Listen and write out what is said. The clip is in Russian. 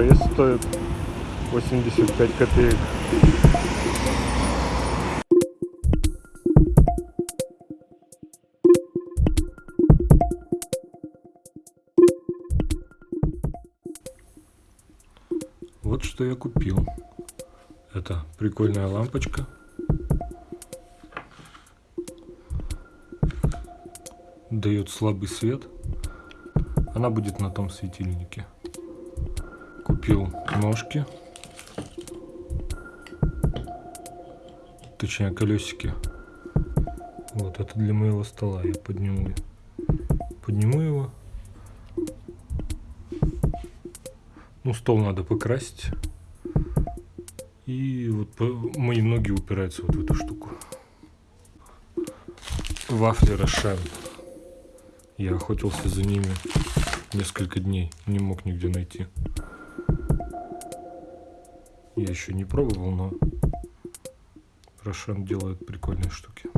пресс стоит 85 копеек. Вот что я купил. Это прикольная лампочка. Дает слабый свет. Она будет на том светильнике. Купил ножки. Точнее колесики. Вот это для моего стола. Я подниму, подниму его. Ну, стол надо покрасить. И вот мои ноги упираются вот в эту штуку. Вафли Рошен. Я охотился за ними несколько дней. Не мог нигде найти. Я еще не пробовал, но Рошен делает прикольные штуки.